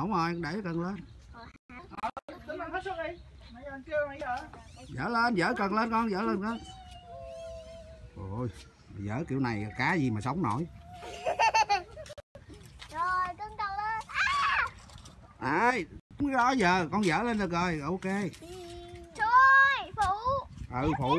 không rồi để cần lên lên dở lên dở cần lên con dở lên con ôi dở kiểu này cá gì mà sống nổi Rồi cưng cần lên. À! đúng đó giờ con dở lên được rồi ok Trời phụ. ừ phụ